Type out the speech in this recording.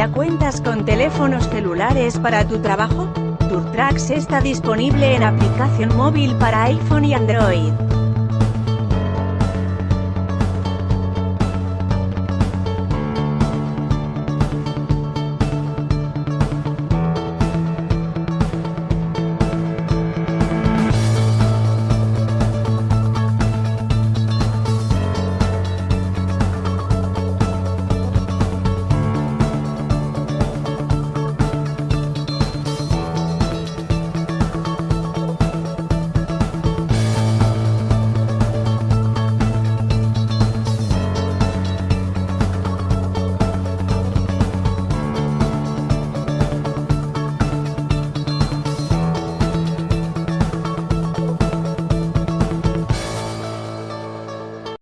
¿Ya cuentas con teléfonos celulares para tu trabajo? TurTrax está disponible en aplicación móvil para iPhone y Android.